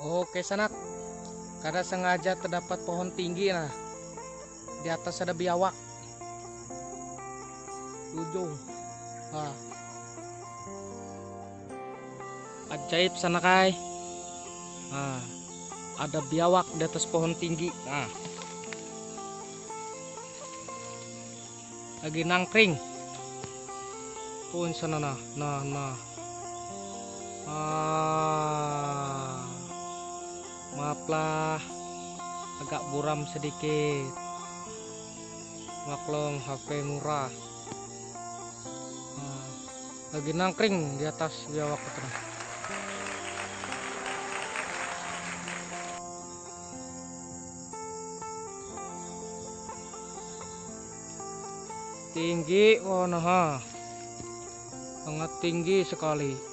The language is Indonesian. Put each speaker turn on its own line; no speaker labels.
Oke sanak, karena sengaja terdapat pohon tinggi nah. Di atas ada biawak. Ujung. Ah. Ajaib sanakai. Ah. Ada biawak di atas pohon tinggi. Nah. Lagi nangkring. Pun sana nah, nah, nah. Ah. Maaflah agak buram sedikit. Maklum HP murah. Ah, lagi nangkring di atas biawak nah. Tinggi, oh nah, sangat tinggi sekali.